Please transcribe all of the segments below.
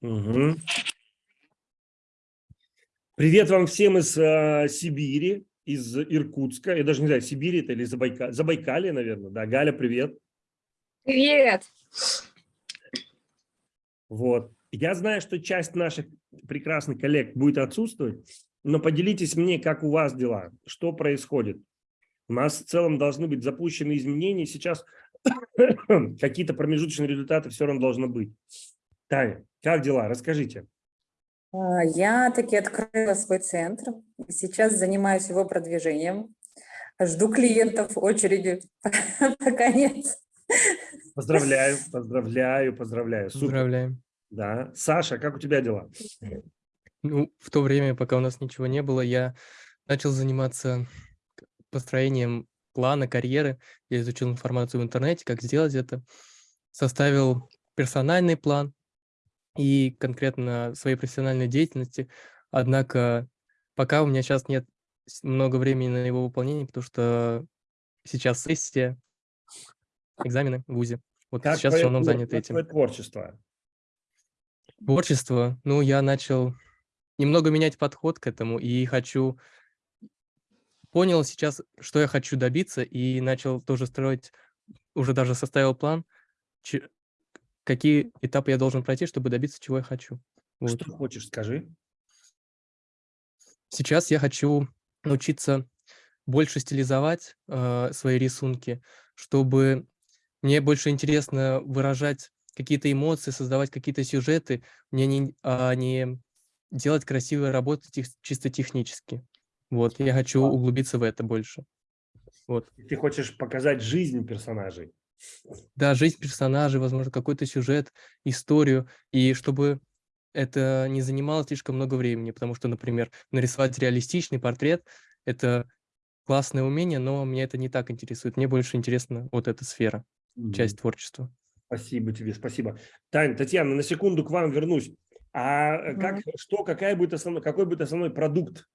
Угу. Привет вам всем из э, Сибири, из Иркутска. Я даже не знаю, Сибири это или Забайка... Забайкалье, наверное. Да, Галя, привет. Привет. Вот. Я знаю, что часть наших прекрасных коллег будет отсутствовать, но поделитесь мне, как у вас дела, что происходит. У нас в целом должны быть запущены изменения. Сейчас какие-то промежуточные результаты все равно должны быть. Таня, как дела? Расскажите. А, я таки открыла свой центр. Сейчас занимаюсь его продвижением. Жду клиентов очереди. Пока нет. Поздравляю, поздравляю, поздравляю. Супер. Поздравляем. Да. Саша, как у тебя дела? Ну, в то время, пока у нас ничего не было, я начал заниматься построением плана карьеры. Я изучил информацию в интернете, как сделать это. Составил персональный план, и конкретно своей профессиональной деятельности. Однако пока у меня сейчас нет много времени на его выполнение, потому что сейчас сессия, экзамены в ВУЗе. Вот как сейчас в основном занят этим. Твое творчество? Творчество? Ну, я начал немного менять подход к этому и хочу... Понял сейчас, что я хочу добиться, и начал тоже строить, уже даже составил план, какие этапы я должен пройти, чтобы добиться, чего я хочу. Вот. Что хочешь, скажи. Сейчас я хочу научиться больше стилизовать э, свои рисунки, чтобы мне больше интересно выражать какие-то эмоции, создавать какие-то сюжеты, мне не, а не делать красивые работы тех, чисто технически. Вот, я хочу углубиться в это больше. Вот. Ты хочешь показать жизнь персонажей? Да, жизнь персонажей, возможно, какой-то сюжет, историю, и чтобы это не занимало слишком много времени, потому что, например, нарисовать реалистичный портрет – это классное умение, но меня это не так интересует. Мне больше интересна вот эта сфера, mm -hmm. часть творчества. Спасибо тебе, спасибо. Таня, Татьяна, на секунду к вам вернусь. А mm -hmm. как, что, какая будет основной, какой будет основной продукт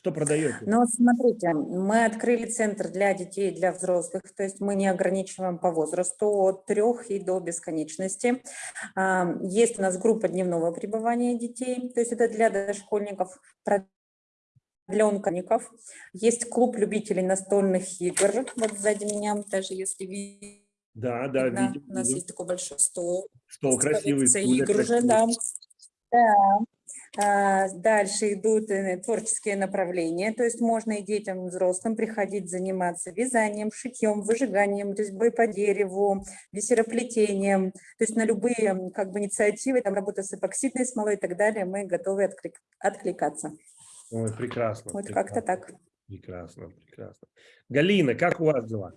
что продаете? Ну, смотрите, мы открыли центр для детей и для взрослых, то есть мы не ограничиваем по возрасту от трех и до бесконечности. А, есть у нас группа дневного пребывания детей, то есть это для дошкольников, для онкоников. Есть клуб любителей настольных игр, вот сзади меня, даже если видите. Да, да, видим. У нас видим. есть такой большой стол. Стол красивый. Игр уже, да. Да. А, дальше идут э, творческие направления, то есть можно и детям, и взрослым приходить заниматься вязанием, шитьем, выжиганием, резьбой по дереву, бисероплетением. То есть на любые как бы, инициативы, там работа с эпоксидной смолой и так далее, мы готовы отклик, откликаться. Ой, прекрасно. Вот как-то так. Прекрасно, прекрасно. Галина, как у вас дела?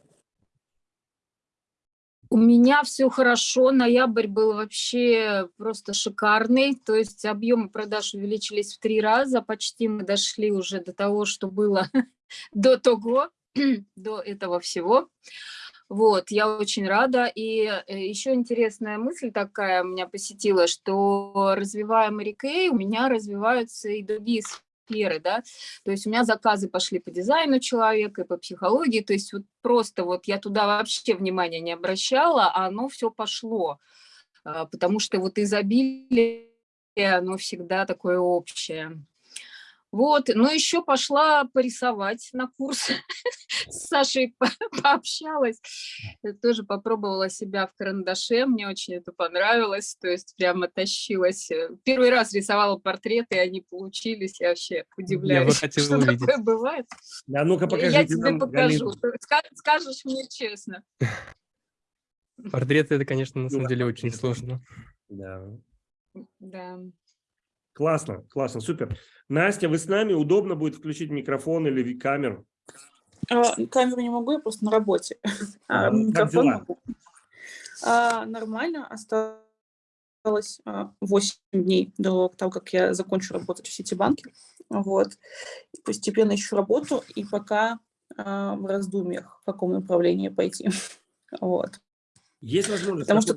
У меня все хорошо, ноябрь был вообще просто шикарный, то есть объемы продаж увеличились в три раза, почти мы дошли уже до того, что было до того, до этого всего. Вот, я очень рада. И э, еще интересная мысль такая меня посетила, что развивая Мэри у меня развиваются и другие сферы, да, то есть у меня заказы пошли по дизайну человека и по психологии, то есть вот просто вот я туда вообще внимания не обращала, а оно все пошло, а, потому что вот изобилие, оно всегда такое общее. Вот, ну еще пошла порисовать на курс, с Сашей пообщалась, тоже попробовала себя в карандаше, мне очень это понравилось, то есть прямо тащилась. Первый раз рисовала портреты, они получились, я вообще удивляюсь, я что увидеть. такое бывает. А ну-ка покажите Я тебе нам, покажу, скажешь мне честно. Портреты это, конечно, на самом деле очень сложно. Да. Да. Классно, классно, супер. Настя, вы с нами? Удобно будет включить микрофон или камеру? А, камеру не могу, я просто на работе. А, микрофон могу. А, нормально, осталось 8 а, дней до того, как я закончу работать в Ситибанке. Вот. Постепенно ищу работу, и пока а, в раздумьях, в каком направлении пойти. Вот. Есть возможность Потому что...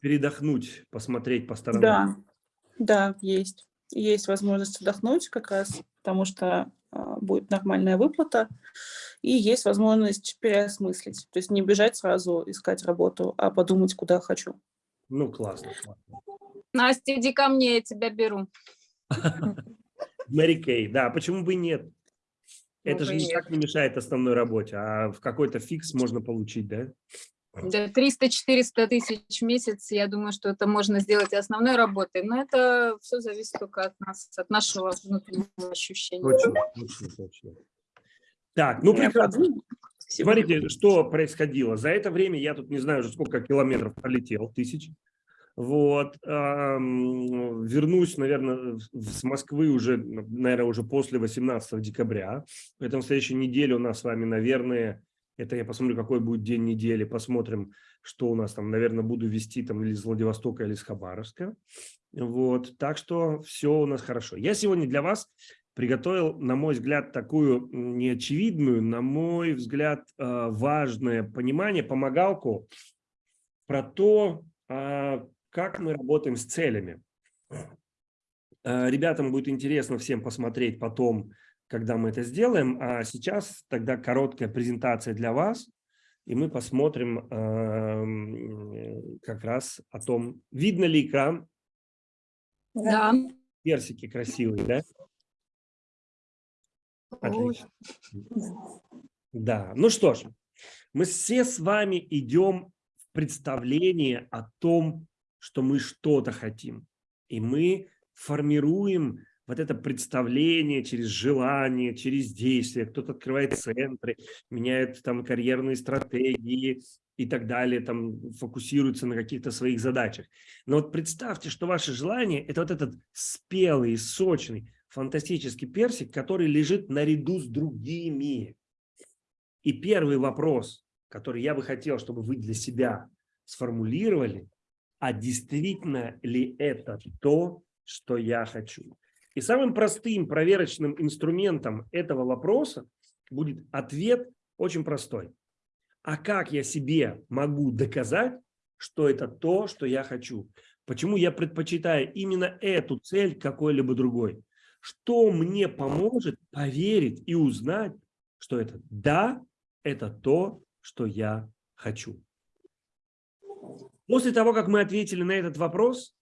передохнуть, посмотреть по сторонам? Да, да, есть. Есть возможность отдохнуть как раз, потому что а, будет нормальная выплата, и есть возможность переосмыслить. То есть не бежать сразу искать работу, а подумать, куда хочу. Ну, классно. классно. Настя, иди ко мне, я тебя беру. Мэри Кей, да, почему бы нет? Это Ну, же бы и никак не мешает основной работе, а в какой-то фикс можно получить, да? Да, 300-400 тысяч в месяц, я думаю, что это можно сделать основной работой, но это все зависит только от нас, от нашего внутреннего ощущения. Точно, точно, точно. Так, ну прекрасно. Смотрите, что происходило. За это время я тут не знаю уже сколько километров пролетел, тысяч. Вот. Вернусь, наверное, с Москвы уже, наверное, уже после 18 декабря. Поэтому в следующей неделе у нас с вами, наверное, это я посмотрю, какой будет день недели, посмотрим, что у нас там, наверное, буду вести там или из Владивостока, или из Хабаровска. Вот. Так что все у нас хорошо. Я сегодня для вас приготовил, на мой взгляд, такую неочевидную, на мой взгляд, э, важное понимание, помогалку про то, а, как мы работаем с целями. Э, Ребятам будет интересно всем посмотреть потом, когда мы это сделаем. А сейчас тогда короткая презентация для вас, и мы посмотрим эм, как раз о том, видно ли экран, Да. персики красивые, да? Отлично. Да, ну что ж, мы все с вами идем в представление о том, что мы что-то хотим. И мы формируем вот это представление через желание, через действие. Кто-то открывает центры, меняет там карьерные стратегии и так далее, там фокусируется на каких-то своих задачах. Но вот представьте, что ваше желание – это вот этот спелый, сочный, фантастический персик, который лежит наряду с другими. И первый вопрос, который я бы хотел, чтобы вы для себя сформулировали, а действительно ли это то, что я хочу? И самым простым проверочным инструментом этого вопроса будет ответ очень простой. А как я себе могу доказать, что это то, что я хочу? Почему я предпочитаю именно эту цель какой-либо другой? Что мне поможет поверить и узнать, что это да, это то, что я хочу? После того, как мы ответили на этот вопрос,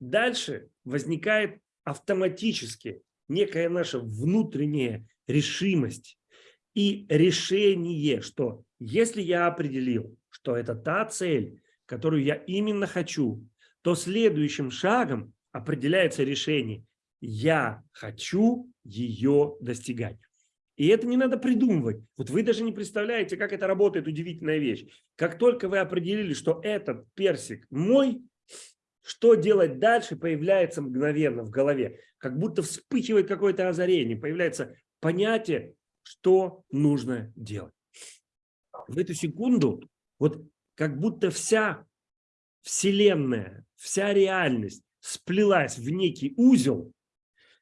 дальше возникает автоматически некая наша внутренняя решимость и решение, что если я определил, что это та цель, которую я именно хочу, то следующим шагом определяется решение «я хочу ее достигать». И это не надо придумывать. Вот вы даже не представляете, как это работает, удивительная вещь. Как только вы определили, что этот персик мой, что делать дальше, появляется мгновенно в голове. Как будто вспыхивает какое-то озарение, появляется понятие, что нужно делать. В эту секунду вот как будто вся вселенная, вся реальность сплелась в некий узел,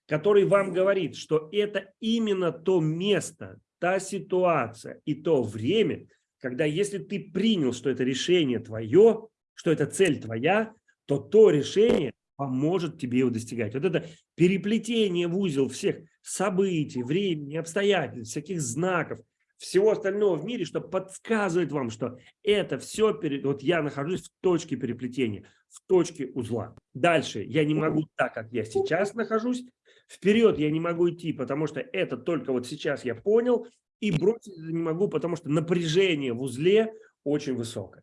который вам говорит, что это именно то место, та ситуация и то время, когда если ты принял, что это решение твое, что это цель твоя, то то решение поможет тебе его достигать. Вот это переплетение в узел всех событий, времени, обстоятельств, всяких знаков, всего остального в мире, что подсказывает вам, что это все, перед... вот я нахожусь в точке переплетения, в точке узла. Дальше я не могу так, как я сейчас нахожусь, вперед я не могу идти, потому что это только вот сейчас я понял, и бросить не могу, потому что напряжение в узле очень высокое.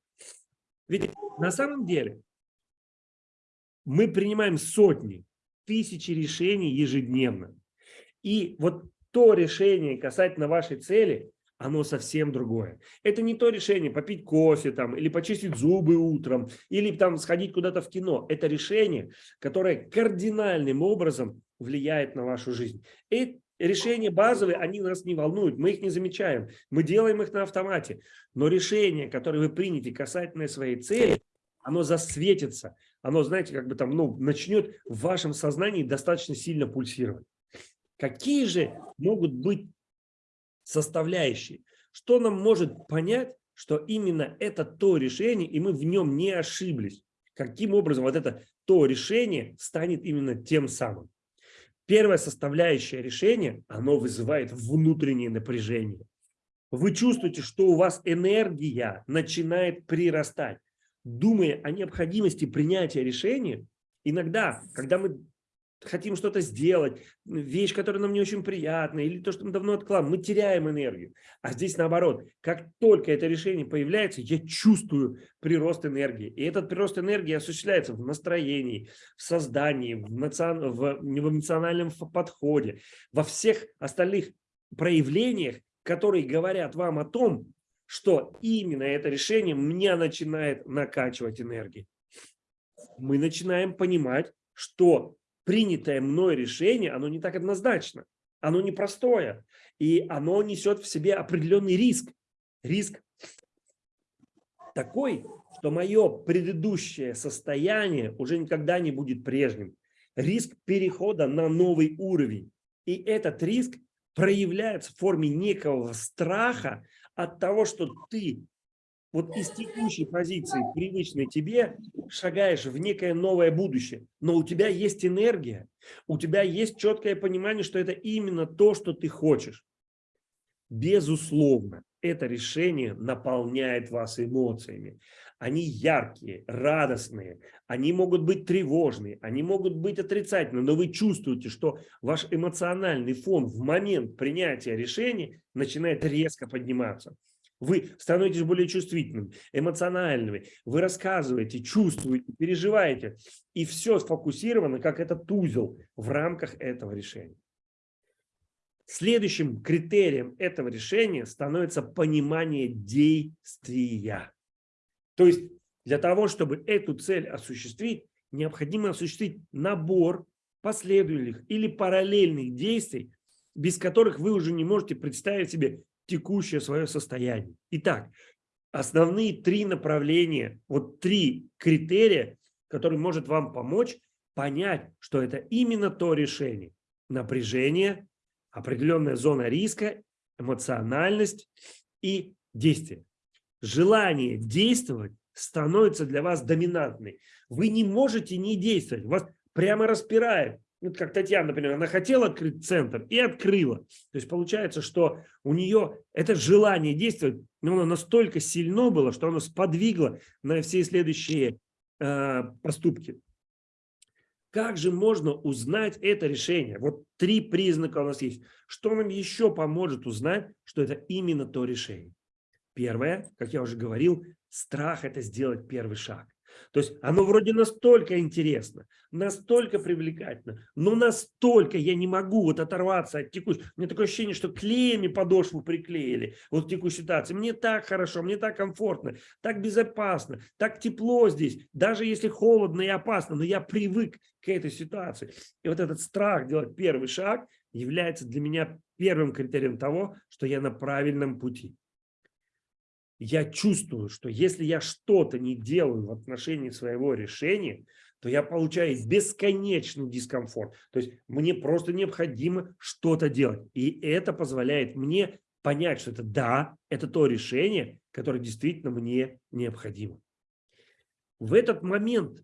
Ведь на самом деле мы принимаем сотни, тысячи решений ежедневно. И вот то решение касательно вашей цели, оно совсем другое. Это не то решение попить кофе там, или почистить зубы утром, или там сходить куда-то в кино. Это решение, которое кардинальным образом влияет на вашу жизнь. И решения базовые, они нас не волнуют, мы их не замечаем, мы делаем их на автомате. Но решение, которое вы примете касательно своей цели, оно засветится, оно, знаете, как бы там, ну, начнет в вашем сознании достаточно сильно пульсировать. Какие же могут быть составляющие? Что нам может понять, что именно это то решение, и мы в нем не ошиблись? Каким образом вот это то решение станет именно тем самым? Первая составляющая решения, оно вызывает внутреннее напряжение. Вы чувствуете, что у вас энергия начинает прирастать. Думая о необходимости принятия решения, Иногда, когда мы хотим что-то сделать, вещь, которая нам не очень приятна, или то, что мы давно откладываем, мы теряем энергию. А здесь наоборот, как только это решение появляется, я чувствую прирост энергии. И этот прирост энергии осуществляется в настроении, в создании, в, национ... в... в эмоциональном подходе, во всех остальных проявлениях, которые говорят вам о том, что именно это решение меня начинает накачивать энергией. Мы начинаем понимать, что принятое мной решение, оно не так однозначно, оно непростое, и оно несет в себе определенный риск. Риск такой, что мое предыдущее состояние уже никогда не будет прежним. Риск перехода на новый уровень. И этот риск проявляется в форме некого страха от того, что ты вот из текущей позиции, привычной тебе, шагаешь в некое новое будущее. Но у тебя есть энергия, у тебя есть четкое понимание, что это именно то, что ты хочешь. Безусловно, это решение наполняет вас эмоциями. Они яркие, радостные, они могут быть тревожные, они могут быть отрицательные, но вы чувствуете, что ваш эмоциональный фон в момент принятия решения начинает резко подниматься. Вы становитесь более чувствительными, эмоциональными, вы рассказываете, чувствуете, переживаете, и все сфокусировано, как этот узел в рамках этого решения. Следующим критерием этого решения становится понимание действия. То есть для того, чтобы эту цель осуществить, необходимо осуществить набор последовательных или параллельных действий, без которых вы уже не можете представить себе текущее свое состояние. Итак, основные три направления, вот три критерия, которые может вам помочь понять, что это именно то решение. Напряжение, определенная зона риска, эмоциональность и действие. Желание действовать становится для вас доминантной. Вы не можете не действовать, вас прямо распирает вот как Татьяна, например, она хотела открыть центр и открыла. То есть получается, что у нее это желание действовать, но оно настолько сильно было, что оно сподвигло на все следующие э, поступки. Как же можно узнать это решение? Вот три признака у нас есть. Что нам еще поможет узнать, что это именно то решение? Первое, как я уже говорил, страх – это сделать первый шаг. То есть оно вроде настолько интересно, настолько привлекательно, но настолько я не могу вот оторваться от текущей. У меня такое ощущение, что клеями подошву приклеили вот в текущей ситуации. Мне так хорошо, мне так комфортно, так безопасно, так тепло здесь, даже если холодно и опасно, но я привык к этой ситуации. И вот этот страх делать первый шаг является для меня первым критерием того, что я на правильном пути я чувствую, что если я что-то не делаю в отношении своего решения, то я получаю бесконечный дискомфорт. То есть мне просто необходимо что-то делать. И это позволяет мне понять, что это да, это то решение, которое действительно мне необходимо. В этот момент,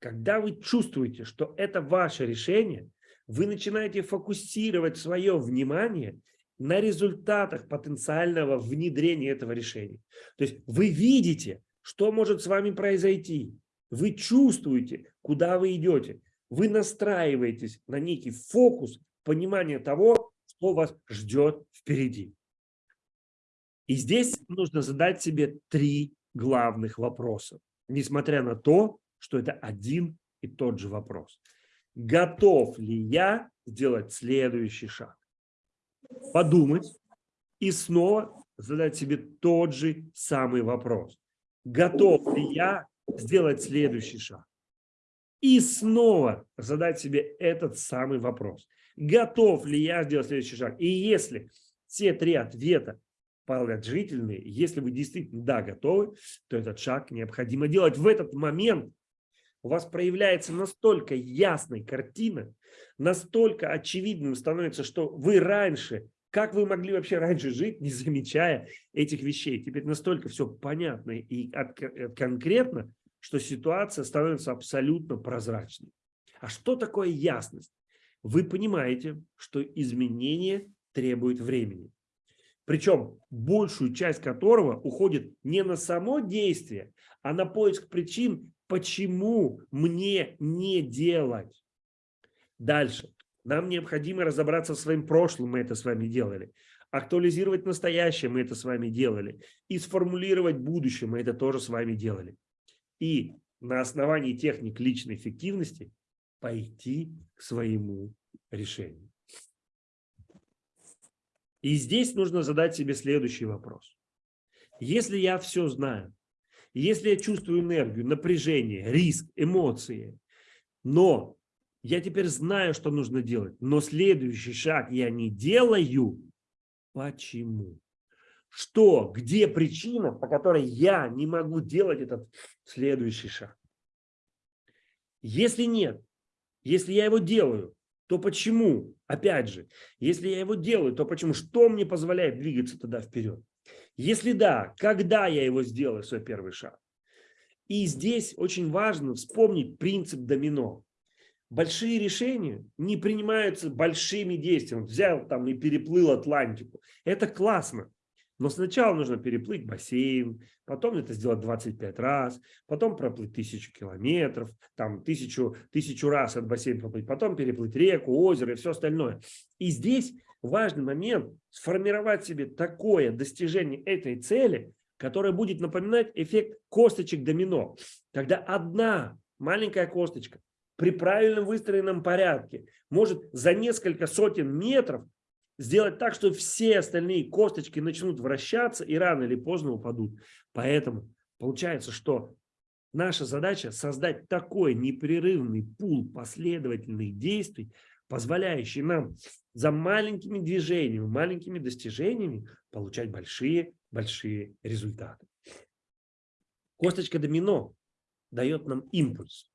когда вы чувствуете, что это ваше решение, вы начинаете фокусировать свое внимание на результатах потенциального внедрения этого решения. То есть вы видите, что может с вами произойти, вы чувствуете, куда вы идете, вы настраиваетесь на некий фокус понимания того, что вас ждет впереди. И здесь нужно задать себе три главных вопроса, несмотря на то, что это один и тот же вопрос. Готов ли я сделать следующий шаг? Подумать и снова задать себе тот же самый вопрос. Готов ли я сделать следующий шаг? И снова задать себе этот самый вопрос. Готов ли я сделать следующий шаг? И если все три ответа положительные, если вы действительно да, готовы, то этот шаг необходимо делать. В этот момент у вас проявляется настолько ясная картина, настолько очевидным становится, что вы раньше, как вы могли вообще раньше жить, не замечая этих вещей. Теперь настолько все понятно и конкретно, что ситуация становится абсолютно прозрачной. А что такое ясность? Вы понимаете, что изменение требует времени. Причем большую часть которого уходит не на само действие, а на поиск причин почему мне не делать. Дальше. Нам необходимо разобраться в своим прошлым, мы это с вами делали. Актуализировать настоящее, мы это с вами делали. И сформулировать будущее, мы это тоже с вами делали. И на основании техник личной эффективности пойти к своему решению. И здесь нужно задать себе следующий вопрос. Если я все знаю, если я чувствую энергию, напряжение, риск, эмоции, но я теперь знаю, что нужно делать, но следующий шаг я не делаю, почему? Что, где причина, по которой я не могу делать этот следующий шаг? Если нет, если я его делаю, то почему? Опять же, если я его делаю, то почему? Что мне позволяет двигаться тогда вперед? Если да, когда я его сделаю, свой первый шаг? И здесь очень важно вспомнить принцип домино. Большие решения не принимаются большими действиями. Взял там и переплыл Атлантику. Это классно. Но сначала нужно переплыть бассейн, потом это сделать 25 раз, потом проплыть тысячу километров, там тысячу, тысячу раз от бассейна проплыть, потом переплыть реку, озеро и все остальное. И здесь важный момент сформировать себе такое достижение этой цели, которое будет напоминать эффект косточек домино. Когда одна маленькая косточка при правильном выстроенном порядке может за несколько сотен метров сделать так, что все остальные косточки начнут вращаться и рано или поздно упадут. Поэтому получается, что наша задача создать такой непрерывный пул последовательных действий, позволяющий нам за маленькими движениями, маленькими достижениями получать большие-большие результаты. Косточка домино дает нам импульс.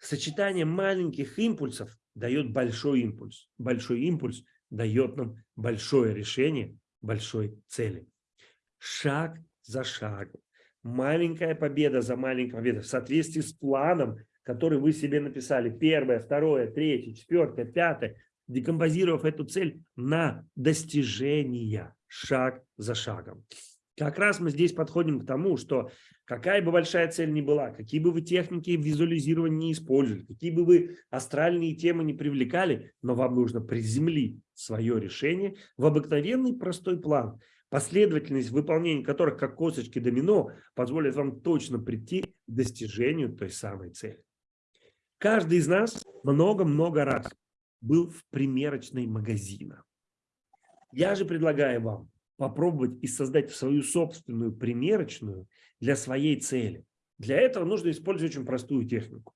Сочетание маленьких импульсов дает большой импульс. Большой импульс – дает нам большое решение большой цели. Шаг за шагом. Маленькая победа за маленькой победой в соответствии с планом, который вы себе написали. Первое, второе, третье, четвертое, пятое. Декомпозировав эту цель на достижение шаг за шагом. Как раз мы здесь подходим к тому, что какая бы большая цель ни была, какие бы вы техники визуализирования не использовали, какие бы вы астральные темы не привлекали, но вам нужно приземлить свое решение в обыкновенный простой план, последовательность выполнения которых, как косточки домино, позволит вам точно прийти к достижению той самой цели. Каждый из нас много-много раз был в примерочной магазина. Я же предлагаю вам попробовать и создать свою собственную примерочную для своей цели. Для этого нужно использовать очень простую технику.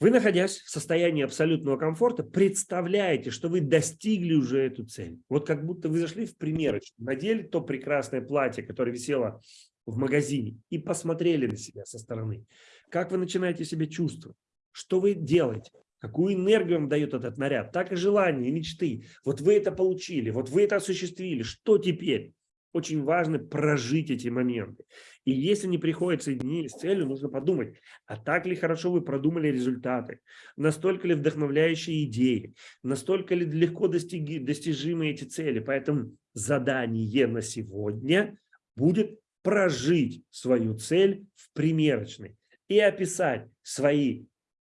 Вы, находясь в состоянии абсолютного комфорта, представляете, что вы достигли уже эту цель. Вот как будто вы зашли в примерочную, надели то прекрасное платье, которое висело в магазине, и посмотрели на себя со стороны. Как вы начинаете себя чувствовать? Что вы делаете? Какую энергию вам дает этот наряд? Так и желания, и мечты. Вот вы это получили, вот вы это осуществили. Что теперь? Очень важно прожить эти моменты. И если не приходит соединение с целью, нужно подумать, а так ли хорошо вы продумали результаты, настолько ли вдохновляющие идеи, настолько ли легко достиги, достижимы эти цели. Поэтому задание на сегодня будет прожить свою цель в примерочной и описать свои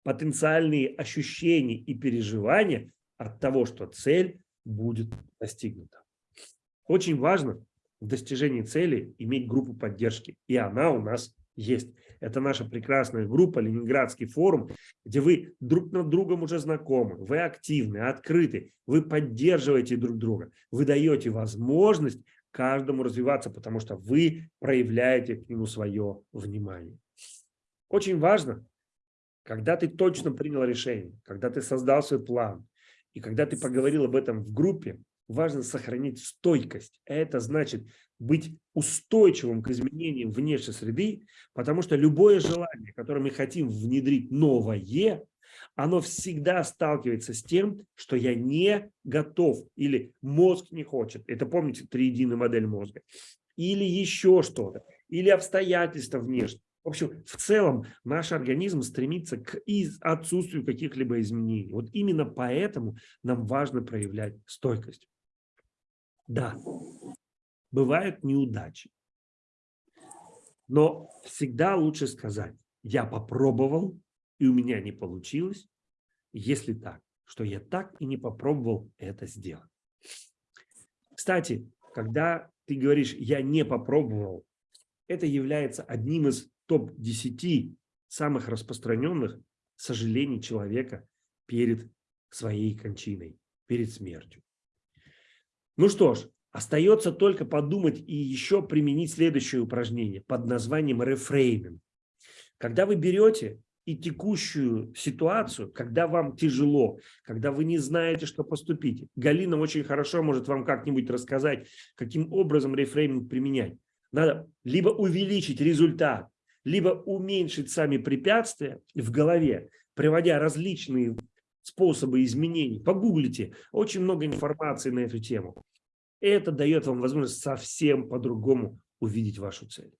потенциальные ощущения и переживания от того, что цель будет достигнута. Очень важно в достижении цели иметь группу поддержки, и она у нас есть. Это наша прекрасная группа «Ленинградский форум», где вы друг над другом уже знакомы, вы активны, открыты, вы поддерживаете друг друга, вы даете возможность каждому развиваться, потому что вы проявляете к нему свое внимание. Очень важно когда ты точно принял решение, когда ты создал свой план, и когда ты поговорил об этом в группе, важно сохранить стойкость. Это значит быть устойчивым к изменениям внешней среды, потому что любое желание, которое мы хотим внедрить новое, оно всегда сталкивается с тем, что я не готов или мозг не хочет. Это помните триединая модель мозга. Или еще что-то, или обстоятельства внешние. В общем, в целом наш организм стремится к отсутствию каких-либо изменений. Вот именно поэтому нам важно проявлять стойкость. Да, бывают неудачи. Но всегда лучше сказать, я попробовал, и у меня не получилось, если так, что я так и не попробовал это сделать. Кстати, когда ты говоришь «я не попробовал», это является одним из топ-10 самых распространенных сожалений человека перед своей кончиной, перед смертью. Ну что ж, остается только подумать и еще применить следующее упражнение под названием рефрейминг. Когда вы берете и текущую ситуацию, когда вам тяжело, когда вы не знаете, что поступить. Галина очень хорошо может вам как-нибудь рассказать, каким образом рефрейминг применять. Надо либо увеличить результат, либо уменьшить сами препятствия в голове, приводя различные способы изменений. Погуглите, очень много информации на эту тему. Это дает вам возможность совсем по-другому увидеть вашу цель.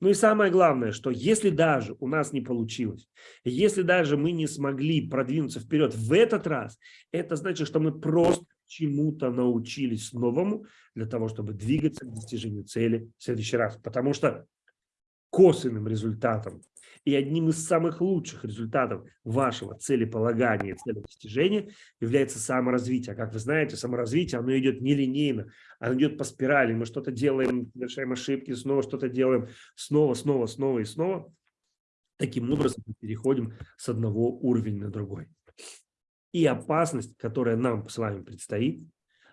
Ну и самое главное, что если даже у нас не получилось, если даже мы не смогли продвинуться вперед в этот раз, это значит, что мы просто чему-то научились новому для того, чтобы двигаться к достижению цели в следующий раз. Потому что косвенным результатом и одним из самых лучших результатов вашего целеполагания, целедостижения является саморазвитие. А как вы знаете, саморазвитие, оно идет нелинейно, оно идет по спирали. Мы что-то делаем, совершаем ошибки, снова что-то делаем, снова, снова, снова и снова. Таким образом мы переходим с одного уровня на другой. И опасность, которая нам с вами предстоит,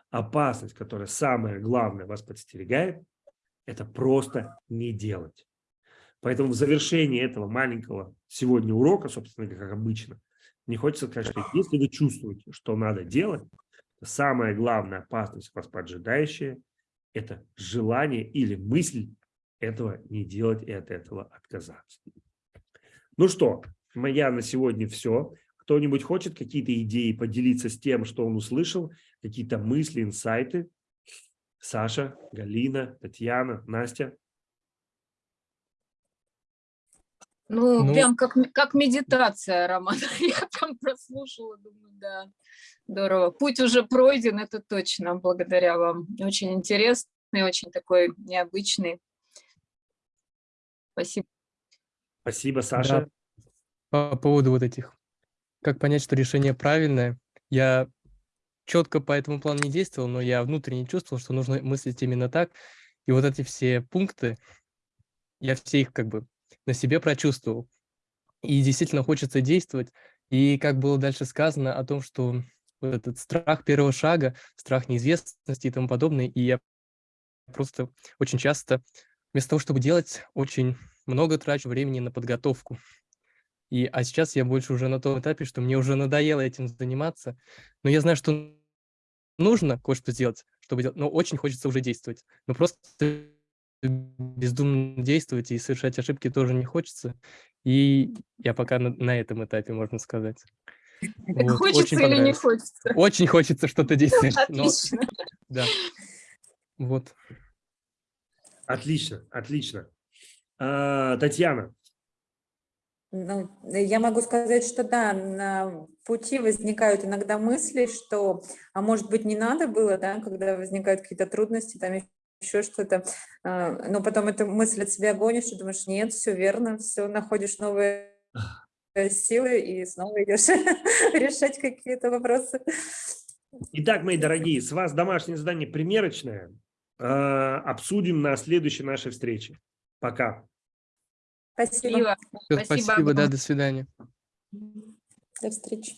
опасность, которая самое главное вас подстерегает, это просто не делать. Поэтому в завершении этого маленького сегодня урока, собственно, как обычно, мне хочется сказать, что если вы чувствуете, что надо делать, то самая главная опасность вас поджидающая – это желание или мысль этого не делать и от этого отказаться. Ну что, моя на сегодня все. Кто-нибудь хочет какие-то идеи поделиться с тем, что он услышал, какие-то мысли, инсайты? Саша, Галина, Татьяна, Настя? Ну, Ну- прям как, как медитация, Роман. Я прям прослушала, думаю, да, здорово. Путь уже пройден, это точно, благодаря вам. Очень интересный, очень такой необычный. Спасибо. Спасибо, Саша. По поводу вот этих, как понять, что решение правильное, я четко по этому плану не действовал, но я внутренне чувствовал, что нужно мыслить именно так. И вот эти все пункты, я все их как бы на себе прочувствовал. И действительно хочется действовать. И как было дальше сказано о том, что вот этот страх первого шага, страх неизвестности и тому подобное, и я просто очень часто вместо того, чтобы делать, очень много трачу времени на подготовку. И, а сейчас я больше уже на том этапе, что мне уже надоело этим заниматься. Но я знаю, что нужно кое-что сделать, чтобы делать, но очень хочется уже действовать. Но просто бездумно действовать и совершать ошибки тоже не хочется. И я пока на, на этом этапе, можно сказать. Так Вот, хочется очень или не хочется? Очень хочется что-то действовать. но- Отлично. да. Вот. Отлично, отлично. А, Татьяна, Ну, я могу сказать, что да, на пути возникают иногда мысли, что, а может быть, не надо было, да, когда возникают какие-то трудности, там еще что-то, а, но потом эту мысль от себя гонишь и думаешь, нет, все верно, все, находишь новые силы и снова идешь решать какие-то вопросы. Итак, мои дорогие, с вас домашнее задание примерочное. А, Обсудим на следующей нашей встрече. Пока. Спасибо. Спасибо. Всё, Спасибо спасибо, да, до свидания. До встречи.